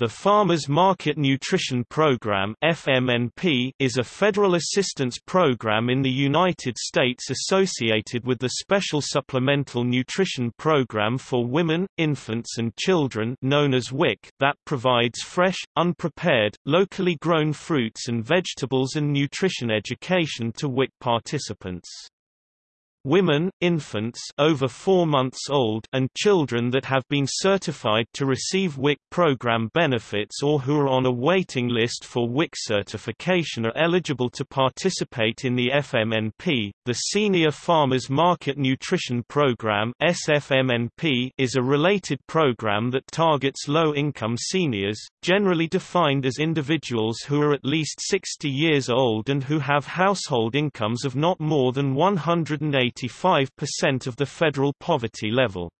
The Farmers Market Nutrition Program (FMNP) is a federal assistance program in the United States associated with the Special Supplemental Nutrition Program for Women, Infants and Children known as WIC that provides fresh, unprepared, locally grown fruits and vegetables and nutrition education to WIC participants. Women, infants over 4 months old and children that have been certified to receive WIC program benefits or who are on a waiting list for WIC certification are eligible to participate in the FMNP. The Senior Farmers Market Nutrition Program (SFMNP) is a related program that targets low-income seniors, generally defined as individuals who are at least 60 years old and who have household incomes of not more than 180 85% of the federal poverty level.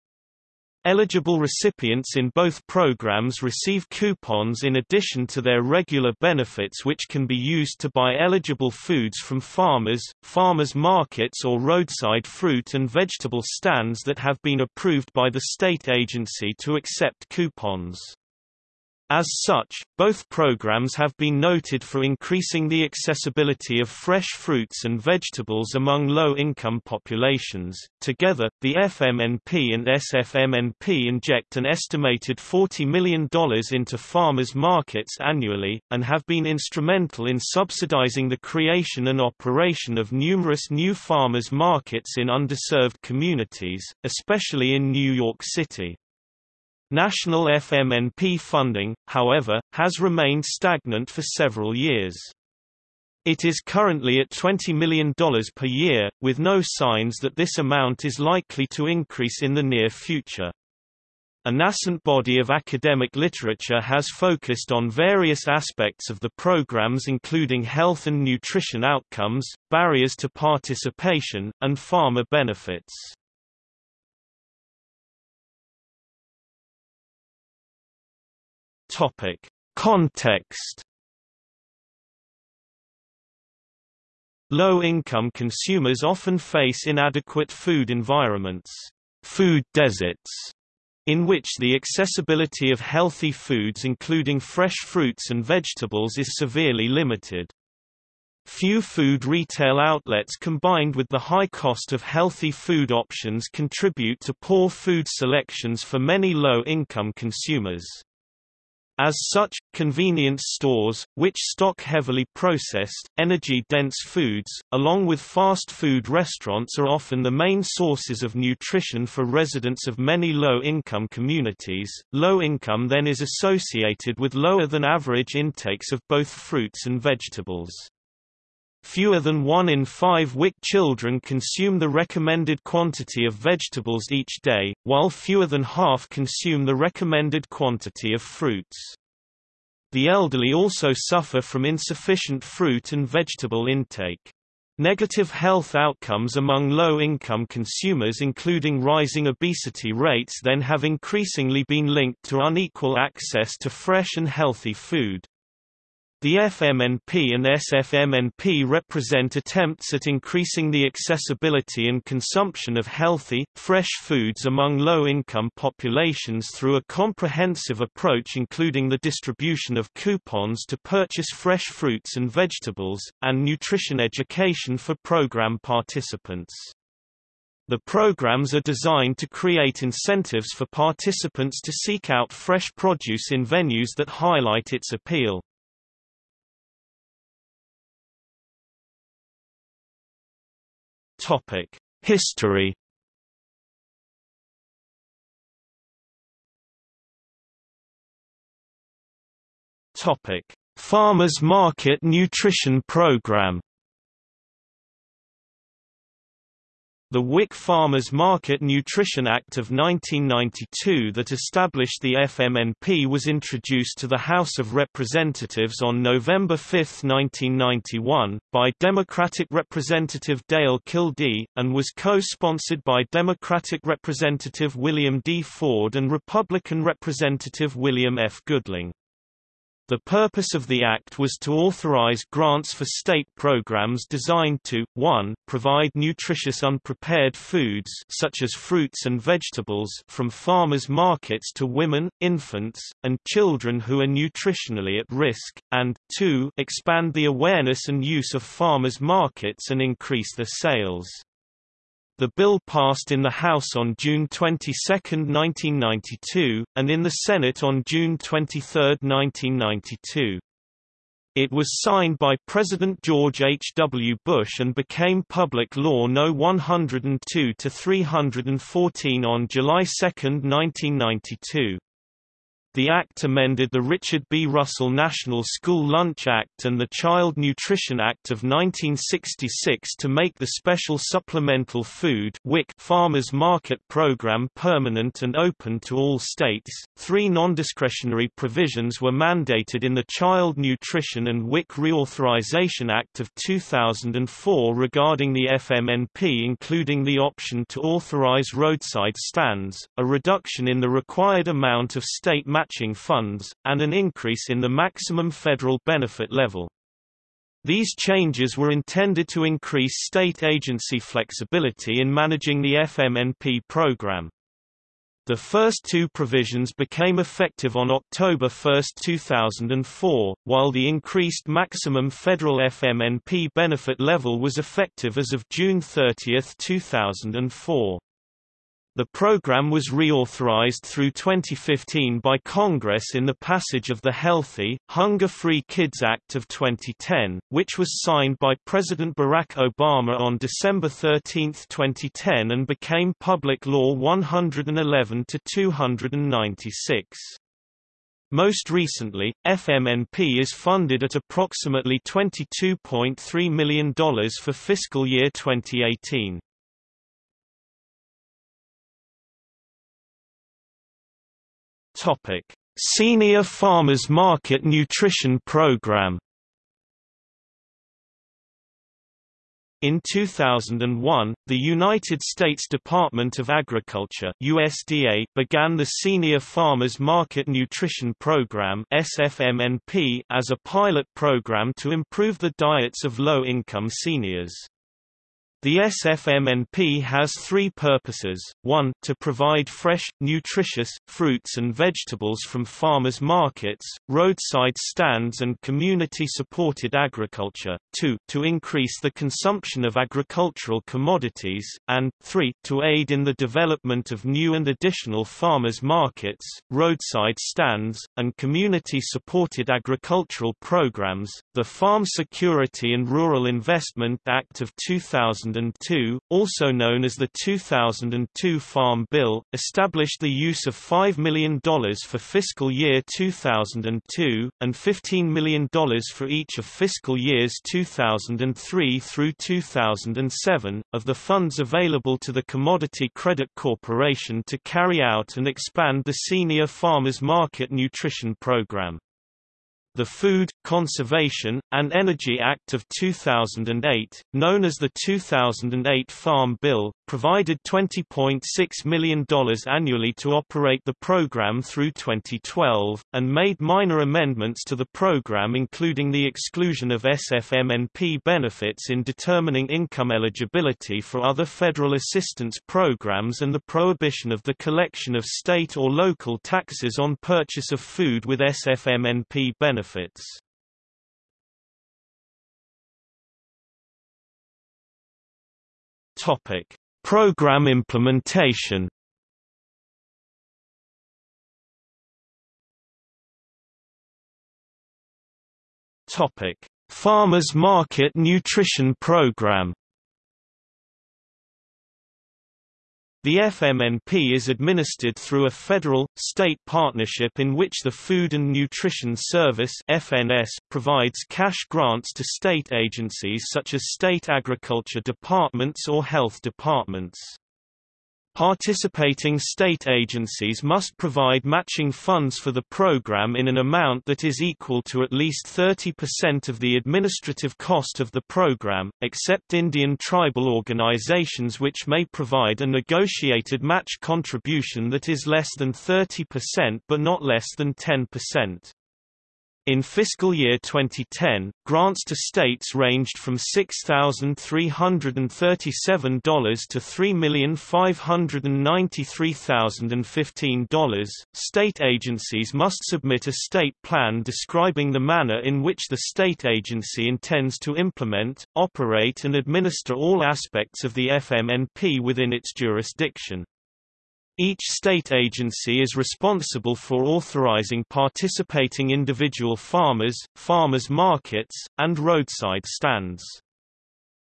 Eligible recipients in both programs receive coupons in addition to their regular benefits which can be used to buy eligible foods from farmers, farmers markets or roadside fruit and vegetable stands that have been approved by the state agency to accept coupons. As such, both programs have been noted for increasing the accessibility of fresh fruits and vegetables among low-income populations. Together, the FMNP and SFMNP inject an estimated $40 million into farmers' markets annually, and have been instrumental in subsidizing the creation and operation of numerous new farmers' markets in underserved communities, especially in New York City. National FMNP funding, however, has remained stagnant for several years. It is currently at $20 million per year, with no signs that this amount is likely to increase in the near future. A nascent body of academic literature has focused on various aspects of the programs including health and nutrition outcomes, barriers to participation, and farmer benefits. Topic: Context Low-income consumers often face inadequate food environments, food deserts, in which the accessibility of healthy foods including fresh fruits and vegetables is severely limited. Few food retail outlets combined with the high cost of healthy food options contribute to poor food selections for many low-income consumers. As such, convenience stores, which stock heavily processed, energy-dense foods, along with fast food restaurants are often the main sources of nutrition for residents of many low-income communities. Low income then is associated with lower than average intakes of both fruits and vegetables. Fewer than one in five WIC children consume the recommended quantity of vegetables each day, while fewer than half consume the recommended quantity of fruits. The elderly also suffer from insufficient fruit and vegetable intake. Negative health outcomes among low-income consumers including rising obesity rates then have increasingly been linked to unequal access to fresh and healthy food. The FMNP and SFMNP represent attempts at increasing the accessibility and consumption of healthy, fresh foods among low-income populations through a comprehensive approach including the distribution of coupons to purchase fresh fruits and vegetables, and nutrition education for program participants. The programs are designed to create incentives for participants to seek out fresh produce in venues that highlight its appeal. Topic: History. Topic: Farmers Market Nutrition Program. The WIC Farmers Market Nutrition Act of 1992 that established the FMNP was introduced to the House of Representatives on November 5, 1991, by Democratic Representative Dale Kildee, and was co-sponsored by Democratic Representative William D. Ford and Republican Representative William F. Goodling. The purpose of the Act was to authorize grants for state programs designed to, 1 provide nutritious unprepared foods such as fruits and vegetables from farmers' markets to women, infants, and children who are nutritionally at risk, and, 2 expand the awareness and use of farmers' markets and increase their sales. The bill passed in the House on June 22, 1992, and in the Senate on June 23, 1992. It was signed by President George H. W. Bush and became Public Law No. 102-314 on July 2, 1992. The Act amended the Richard B. Russell National School Lunch Act and the Child Nutrition Act of 1966 to make the Special Supplemental Food Farmers Market Program permanent and open to all states. Three nondiscretionary provisions were mandated in the Child Nutrition and WIC Reauthorization Act of 2004 regarding the FMNP including the option to authorize roadside stands, a reduction in the required amount of state matching funds, and an increase in the maximum federal benefit level. These changes were intended to increase state agency flexibility in managing the FMNP program. The first two provisions became effective on October 1, 2004, while the increased maximum federal FMNP benefit level was effective as of June 30, 2004. The program was reauthorized through 2015 by Congress in the passage of the Healthy, Hunger-Free Kids Act of 2010, which was signed by President Barack Obama on December 13, 2010 and became Public Law 111-296. Most recently, FMNP is funded at approximately $22.3 million for fiscal year 2018. Topic: Senior Farmers Market Nutrition Program. In 2001, the United States Department of Agriculture USDA began the Senior Farmers Market Nutrition Program SFMNP as a pilot program to improve the diets of low-income seniors. The SFMNP has three purposes, 1 to provide fresh, nutritious, fruits and vegetables from farmers' markets, roadside stands and community-supported agriculture, 2 to increase the consumption of agricultural commodities, and 3 to aid in the development of new and additional farmers' markets, roadside stands, and community-supported agricultural programs. The Farm Security and Rural Investment Act of 2000 2002, also known as the 2002 Farm Bill, established the use of $5 million for fiscal year 2002, and $15 million for each of fiscal years 2003 through 2007, of the funds available to the Commodity Credit Corporation to carry out and expand the Senior Farmers Market Nutrition Program. The Food, Conservation, and Energy Act of 2008, known as the 2008 Farm Bill, provided $20.6 million annually to operate the program through 2012, and made minor amendments to the program including the exclusion of SFMNP benefits in determining income eligibility for other federal assistance programs and the prohibition of the collection of state or local taxes on purchase of food with SFMNP benefits. Topic Program implementation. Farmers Market Nutrition Program The FMNP is administered through a federal-state partnership in which the Food and Nutrition Service (FNS) provides cash grants to state agencies such as state agriculture departments or health departments. Participating state agencies must provide matching funds for the program in an amount that is equal to at least 30% of the administrative cost of the program, except Indian tribal organizations which may provide a negotiated match contribution that is less than 30% but not less than 10%. In fiscal year 2010, grants to states ranged from $6,337 to $3,593,015. State agencies must submit a state plan describing the manner in which the state agency intends to implement, operate and administer all aspects of the FMNP within its jurisdiction. Each state agency is responsible for authorizing participating individual farmers, farmers markets, and roadside stands.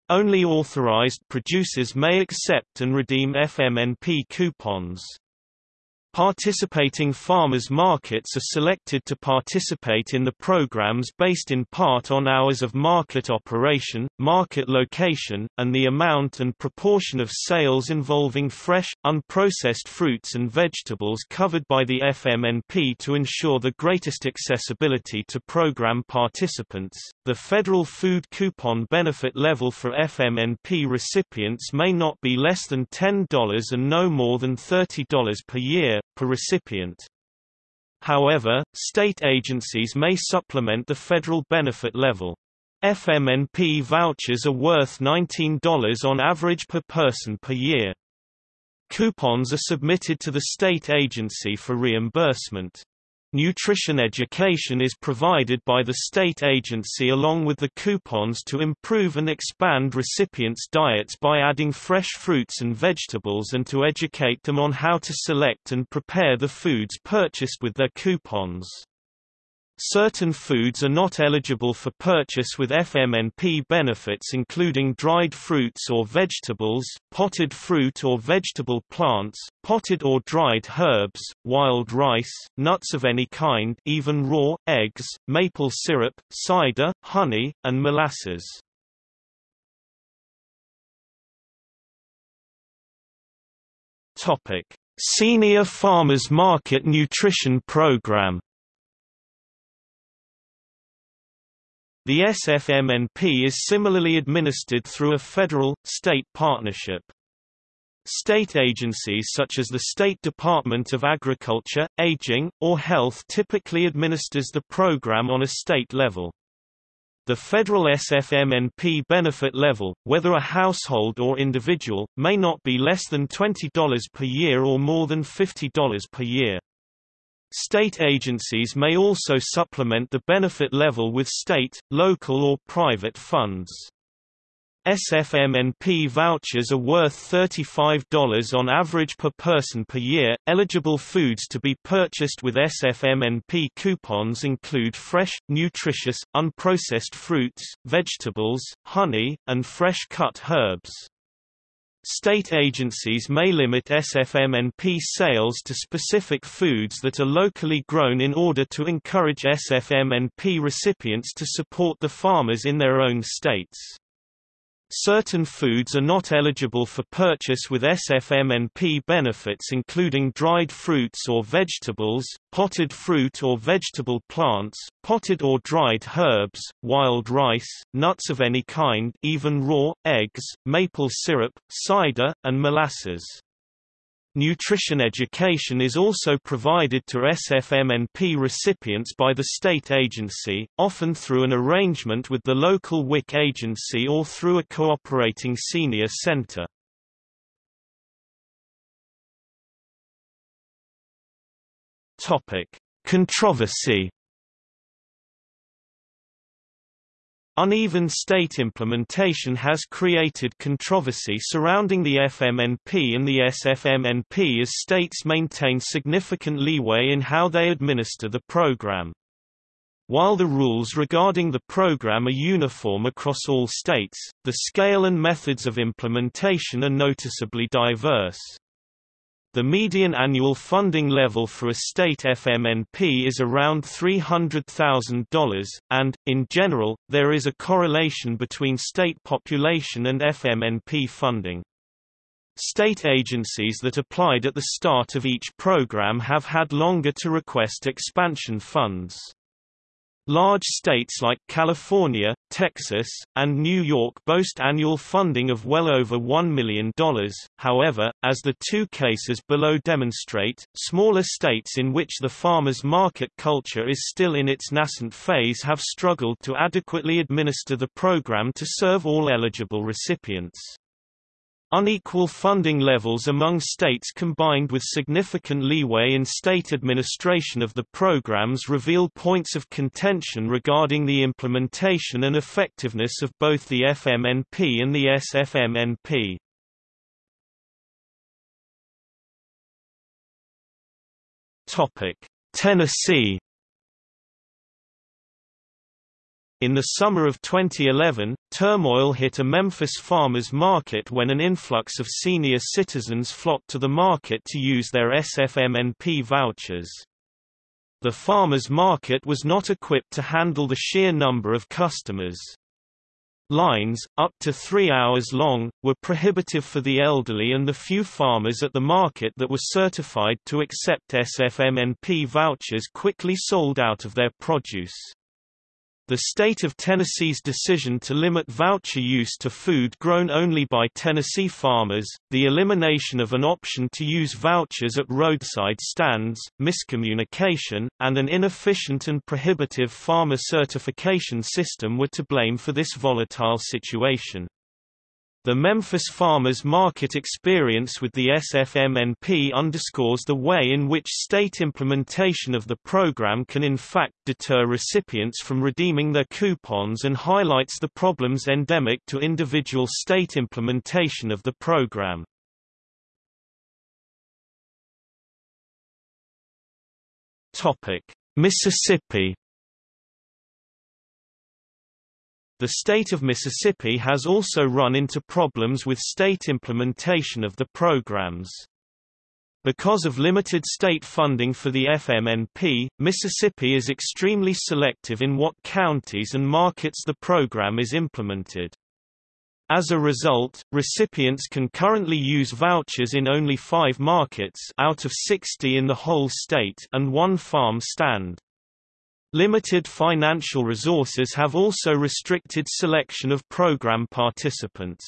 Only authorized producers may accept and redeem FMNP coupons. Participating farmers markets are selected to participate in the programs based in part on hours of market operation, market location, and the amount and proportion of sales involving fresh, unprocessed fruits and vegetables covered by the FMNP to ensure the greatest accessibility to program participants. The federal food coupon benefit level for FMNP recipients may not be less than $10 and no more than $30 per year, per recipient. However, state agencies may supplement the federal benefit level. FMNP vouchers are worth $19 on average per person per year. Coupons are submitted to the state agency for reimbursement. Nutrition education is provided by the state agency along with the coupons to improve and expand recipients' diets by adding fresh fruits and vegetables and to educate them on how to select and prepare the foods purchased with their coupons. Certain foods are not eligible for purchase with FMNP benefits including dried fruits or vegetables, potted fruit or vegetable plants, potted or dried herbs, wild rice, nuts of any kind even raw, eggs, maple syrup, cider, honey, and molasses. Senior Farmers Market Nutrition Program The SFMNP is similarly administered through a federal-state partnership. State agencies such as the State Department of Agriculture, Aging, or Health typically administers the program on a state level. The federal SFMNP benefit level, whether a household or individual, may not be less than $20 per year or more than $50 per year. State agencies may also supplement the benefit level with state, local or private funds. SFMNP vouchers are worth $35 on average per person per year. Eligible foods to be purchased with SFMNP coupons include fresh, nutritious, unprocessed fruits, vegetables, honey, and fresh cut herbs. State agencies may limit SFMNP sales to specific foods that are locally grown in order to encourage SFMNP recipients to support the farmers in their own states. Certain foods are not eligible for purchase with SFMNP benefits including dried fruits or vegetables, potted fruit or vegetable plants, potted or dried herbs, wild rice, nuts of any kind even raw, eggs, maple syrup, cider, and molasses. Nutrition education is also provided to SFMNP recipients by the state agency, often through an arrangement with the local WIC agency or through a cooperating senior center. Controversy Uneven state implementation has created controversy surrounding the FMNP and the SFMNP as states maintain significant leeway in how they administer the program. While the rules regarding the program are uniform across all states, the scale and methods of implementation are noticeably diverse. The median annual funding level for a state FMNP is around $300,000, and, in general, there is a correlation between state population and FMNP funding. State agencies that applied at the start of each program have had longer to request expansion funds. Large states like California, Texas, and New York boast annual funding of well over $1 million. However, as the two cases below demonstrate, smaller states in which the farmers market culture is still in its nascent phase have struggled to adequately administer the program to serve all eligible recipients. Unequal funding levels among states combined with significant leeway in state administration of the programs reveal points of contention regarding the implementation and effectiveness of both the FMNP and the SFMNP. Tennessee In the summer of 2011, turmoil hit a Memphis farmers market when an influx of senior citizens flocked to the market to use their SFMNP vouchers. The farmers market was not equipped to handle the sheer number of customers. Lines, up to three hours long, were prohibitive for the elderly and the few farmers at the market that were certified to accept SFMNP vouchers quickly sold out of their produce. The state of Tennessee's decision to limit voucher use to food grown only by Tennessee farmers, the elimination of an option to use vouchers at roadside stands, miscommunication, and an inefficient and prohibitive farmer certification system were to blame for this volatile situation. The Memphis farmers market experience with the SFMNP underscores the way in which state implementation of the program can in fact deter recipients from redeeming their coupons and highlights the problems endemic to individual state implementation of the program. Mississippi The state of Mississippi has also run into problems with state implementation of the programs. Because of limited state funding for the FMNP, Mississippi is extremely selective in what counties and markets the program is implemented. As a result, recipients can currently use vouchers in only five markets out of 60 in the whole state and one farm stand. Limited financial resources have also restricted selection of program participants.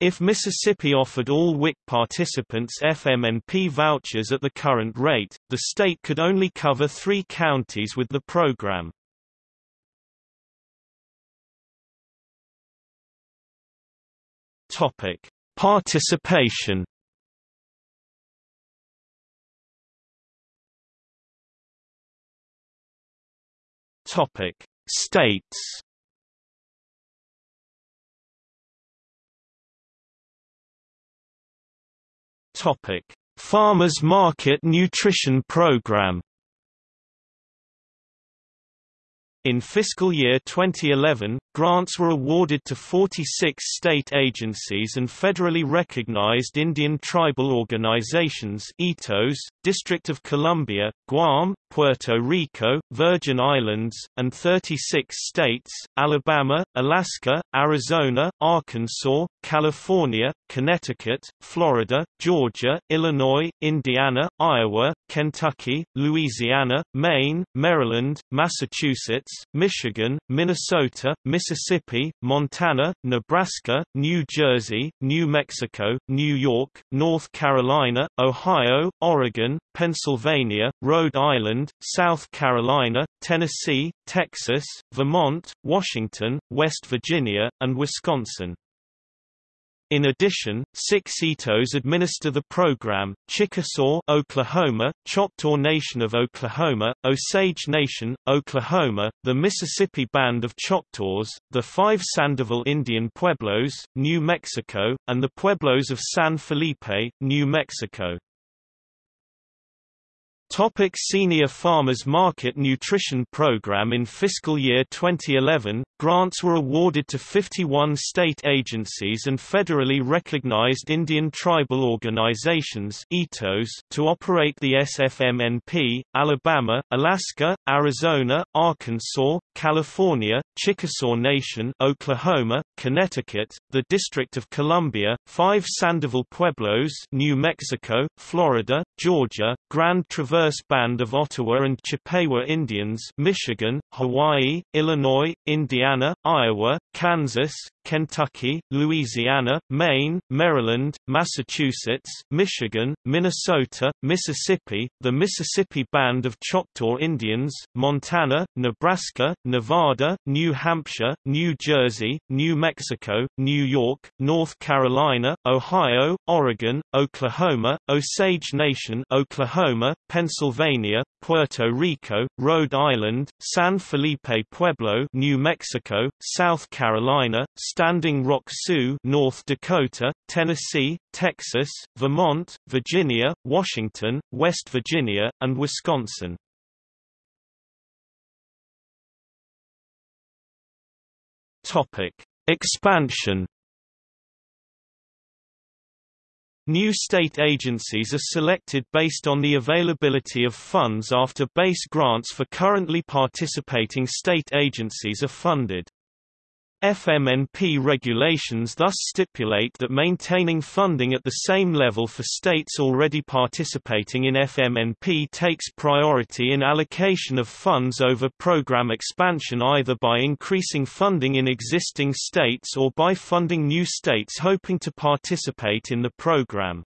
If Mississippi offered all WIC participants FMNP vouchers at the current rate, the state could only cover three counties with the program. Participation Topic: States. Topic: Farmers Market Nutrition Program. In fiscal year 2011, grants were awarded to 46 state agencies and federally recognized Indian tribal organizations ITOs, District of Columbia, Guam, Puerto Rico, Virgin Islands, and 36 states, Alabama, Alaska, Arizona, Arkansas, California, Connecticut, Florida, Georgia, Illinois, Indiana, Iowa, Kentucky, Louisiana, Maine, Maryland, Massachusetts, Michigan, Minnesota, Mississippi, Montana, Nebraska, New Jersey, New Mexico, New York, North Carolina, Ohio, Oregon, Pennsylvania, Rhode Island, South Carolina, Tennessee, Texas, Vermont, Washington, West Virginia, and Wisconsin. In addition, six ITOs administer the program, Chickasaw Oklahoma, Choctaw Nation of Oklahoma, Osage Nation, Oklahoma, the Mississippi Band of Choctaws, the five Sandoval Indian Pueblos, New Mexico, and the Pueblos of San Felipe, New Mexico. Topic Senior Farmers Market Nutrition Program In fiscal year 2011, grants were awarded to 51 state agencies and federally recognized Indian tribal organizations to operate the SFMNP, Alabama, Alaska, Arizona, Arkansas, California, Chickasaw Nation Oklahoma, Connecticut, the District of Columbia, five Sandoval Pueblos New Mexico, Florida, Georgia, Grand Traverse band of Ottawa and Chippewa Indians Michigan, Hawaii, Illinois, Indiana, Iowa, Kansas, Kentucky, Louisiana, Maine, Maryland, Massachusetts, Michigan, Minnesota, Mississippi, the Mississippi Band of Choctaw Indians, Montana, Nebraska, Nevada, New Hampshire, New Jersey, New Mexico, New York, North Carolina, Ohio, Oregon, Oklahoma, Osage Nation Oklahoma, Pennsylvania, Puerto Rico, Rhode Island, San Felipe Pueblo New Mexico, South Carolina, Standing Rock Sioux North Dakota, Tennessee, Texas, Vermont, Virginia, Washington, West Virginia, and Wisconsin. Topic: Expansion New state agencies are selected based on the availability of funds after base grants for currently participating state agencies are funded. FMNP regulations thus stipulate that maintaining funding at the same level for states already participating in FMNP takes priority in allocation of funds over program expansion either by increasing funding in existing states or by funding new states hoping to participate in the program.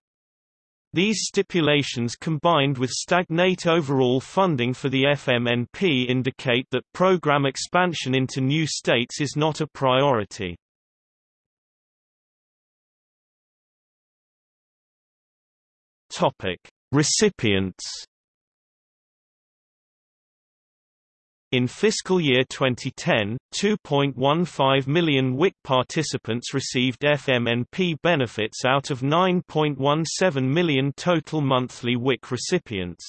These stipulations combined with stagnate overall funding for the FMNP indicate that program expansion into new states is not a priority. Recipients In fiscal year 2010, 2.15 million WIC participants received FMNP benefits out of 9.17 million total monthly WIC recipients.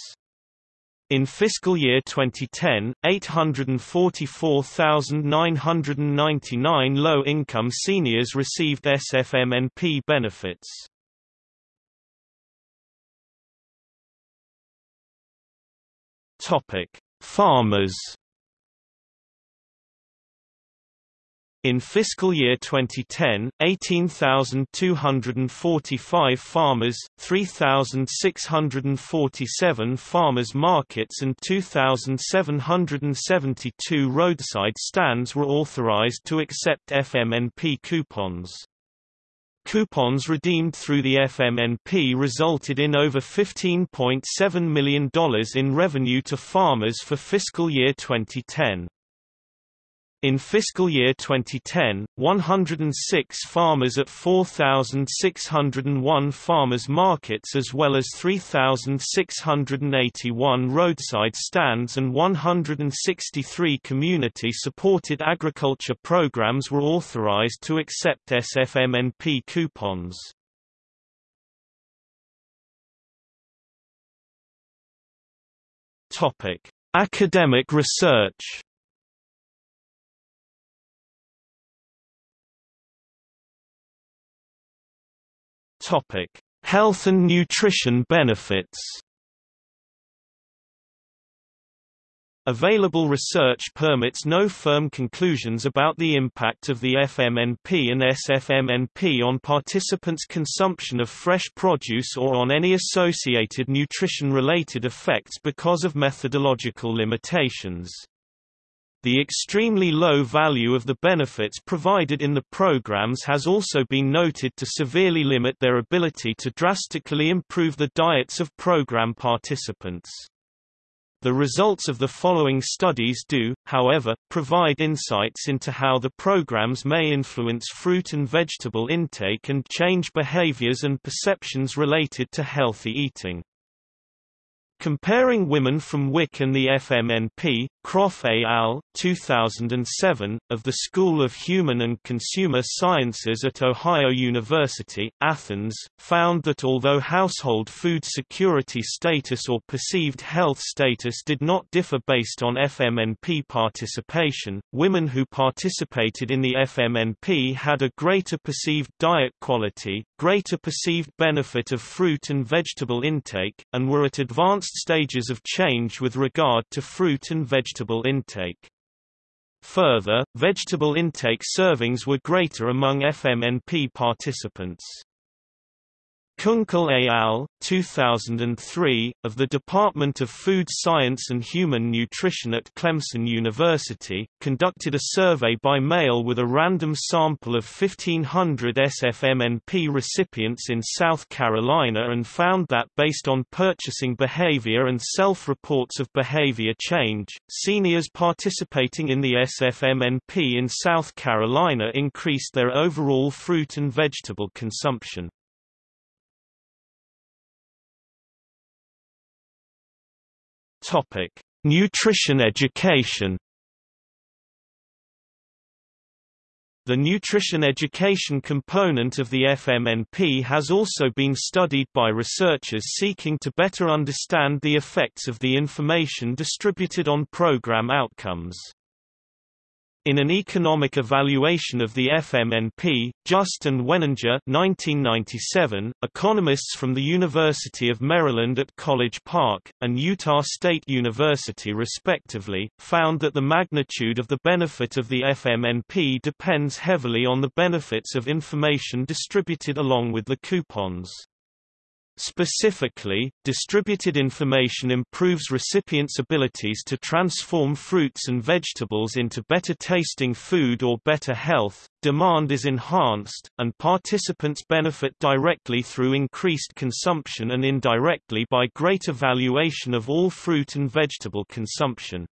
In fiscal year 2010, 844,999 low-income seniors received SFMNP benefits. Topic: Farmers In fiscal year 2010, 18,245 farmers, 3,647 farmers markets and 2,772 roadside stands were authorized to accept FMNP coupons. Coupons redeemed through the FMNP resulted in over $15.7 million in revenue to farmers for fiscal year 2010. In fiscal year 2010, 106 farmers at 4,601 farmers markets as well as 3,681 roadside stands and 163 community-supported agriculture programs were authorized to accept SFMNP coupons. Academic research Topic: Health and nutrition benefits. Available research permits no firm conclusions about the impact of the FMNP and SFMNP on participants' consumption of fresh produce or on any associated nutrition-related effects because of methodological limitations. The extremely low value of the benefits provided in the programs has also been noted to severely limit their ability to drastically improve the diets of program participants. The results of the following studies do, however, provide insights into how the programs may influence fruit and vegetable intake and change behaviors and perceptions related to healthy eating. Comparing women from WIC and the FMNP, Kropf et al. 2007, of the School of Human and Consumer Sciences at Ohio University, Athens, found that although household food security status or perceived health status did not differ based on FMNP participation, women who participated in the FMNP had a greater perceived diet quality, greater perceived benefit of fruit and vegetable intake, and were at advanced stages of change with regard to fruit and vegetable intake. Further, vegetable intake servings were greater among FMNP participants. Kunkel et al., 2003, of the Department of Food Science and Human Nutrition at Clemson University, conducted a survey by mail with a random sample of 1,500 SFMNP recipients in South Carolina and found that based on purchasing behavior and self-reports of behavior change, seniors participating in the SFMNP in South Carolina increased their overall fruit and vegetable consumption. Topic: Nutrition education. The nutrition education component of the FMNP has also been studied by researchers seeking to better understand the effects of the information distributed on program outcomes. In an economic evaluation of the FMNP, Just and Weninger 1997, economists from the University of Maryland at College Park, and Utah State University respectively, found that the magnitude of the benefit of the FMNP depends heavily on the benefits of information distributed along with the coupons. Specifically, distributed information improves recipients' abilities to transform fruits and vegetables into better tasting food or better health, demand is enhanced, and participants benefit directly through increased consumption and indirectly by greater valuation of all fruit and vegetable consumption.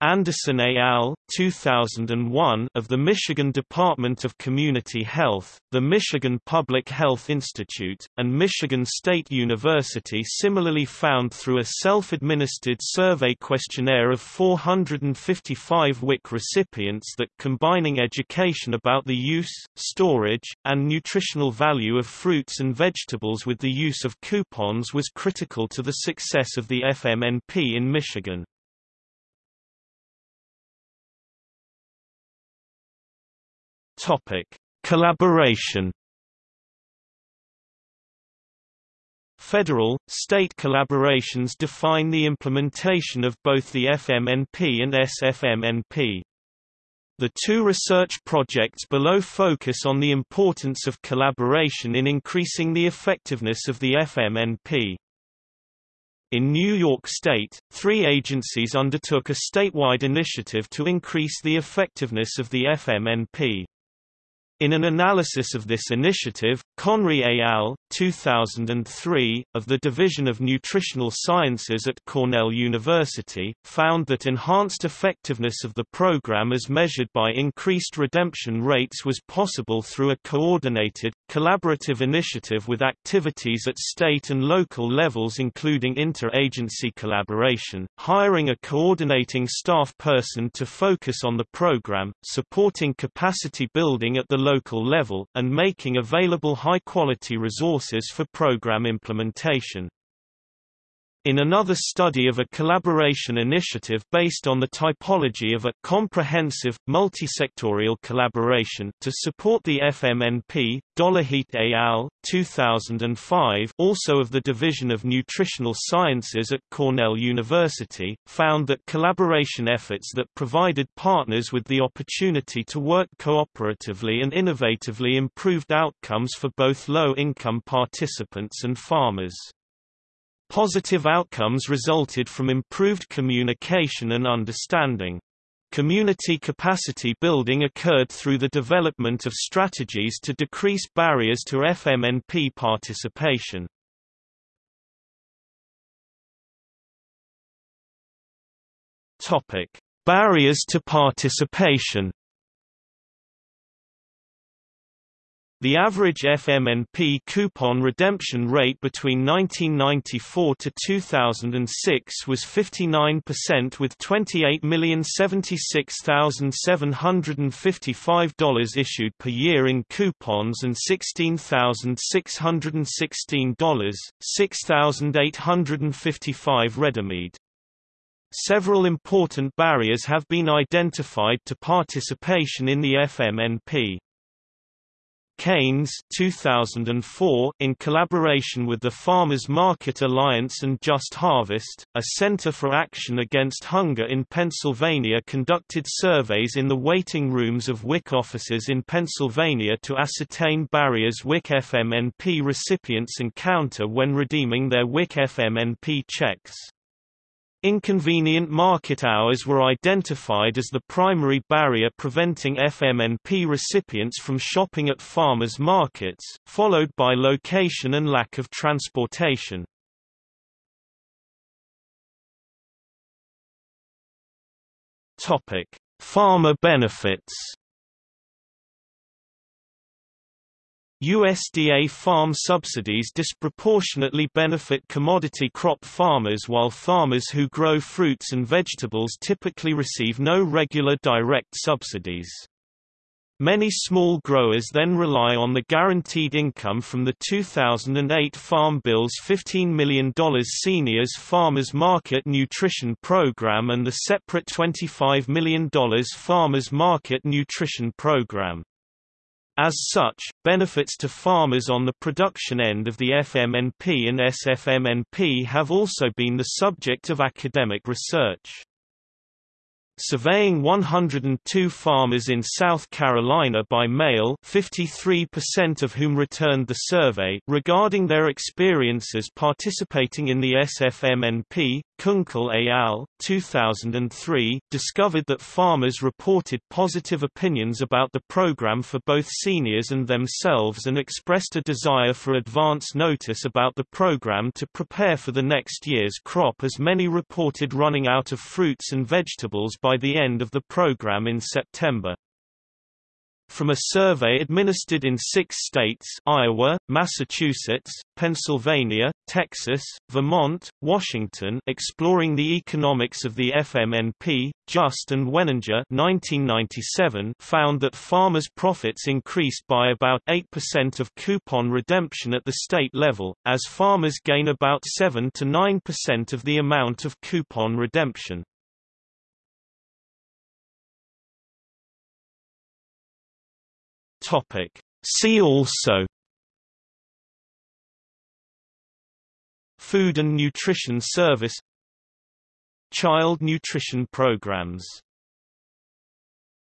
Anderson et al. 2001 of the Michigan Department of Community Health, the Michigan Public Health Institute, and Michigan State University similarly found through a self-administered survey questionnaire of 455 WIC recipients that combining education about the use, storage, and nutritional value of fruits and vegetables with the use of coupons was critical to the success of the FMNP in Michigan. Topic: Collaboration. Federal, state collaborations define the implementation of both the FMNP and SFMNP. The two research projects below focus on the importance of collaboration in increasing the effectiveness of the FMNP. In New York State, three agencies undertook a statewide initiative to increase the effectiveness of the FMNP. In an analysis of this initiative, Conrey et al. 2003, of the Division of Nutritional Sciences at Cornell University, found that enhanced effectiveness of the program as measured by increased redemption rates was possible through a coordinated, collaborative initiative with activities at state and local levels including inter-agency collaboration, hiring a coordinating staff person to focus on the program, supporting capacity building at the local level, and making available high-quality resources for program implementation. In another study of a collaboration initiative based on the typology of a comprehensive, multisectorial collaboration to support the FMNP, Dollahite et al. 2005 also of the Division of Nutritional Sciences at Cornell University, found that collaboration efforts that provided partners with the opportunity to work cooperatively and innovatively improved outcomes for both low-income participants and farmers. Positive outcomes resulted from improved communication and understanding. Community capacity building occurred through the development of strategies to decrease barriers to FMNP participation. Topic: Barriers to participation. The average FMNP coupon redemption rate between 1994 to 2006 was 59% with $28,076,755 issued per year in coupons and $16,616, 6,855 redeemed. Several important barriers have been identified to participation in the FMNP. Keynes 2004, in collaboration with the Farmers Market Alliance and Just Harvest, a Center for Action Against Hunger in Pennsylvania conducted surveys in the waiting rooms of WIC offices in Pennsylvania to ascertain barriers WIC FMNP recipients encounter when redeeming their WIC FMNP checks. Inconvenient market hours were identified as the primary barrier preventing FMNP recipients from shopping at farmers markets, followed by location and lack of transportation. Farmer benefits USDA farm subsidies disproportionately benefit commodity crop farmers while farmers who grow fruits and vegetables typically receive no regular direct subsidies. Many small growers then rely on the guaranteed income from the 2008 Farm Bill's $15 million Seniors Farmers Market Nutrition Program and the separate $25 million Farmers Market Nutrition Program. As such, benefits to farmers on the production end of the FMNP and SFMNP have also been the subject of academic research. Surveying 102 farmers in South Carolina by mail 53% of whom returned the survey regarding their experiences participating in the SFMNP, Kunkel et al., 2003, discovered that farmers reported positive opinions about the program for both seniors and themselves and expressed a desire for advance notice about the program to prepare for the next year's crop as many reported running out of fruits and vegetables by the end of the program in September. From a survey administered in six states Iowa, Massachusetts, Pennsylvania, Texas, Vermont, Washington exploring the economics of the FMNP, Just and Weninger 1997 found that farmers' profits increased by about 8% of coupon redemption at the state level, as farmers gain about 7 to 9% of the amount of coupon redemption. Topic. See also Food and Nutrition Service Child nutrition programs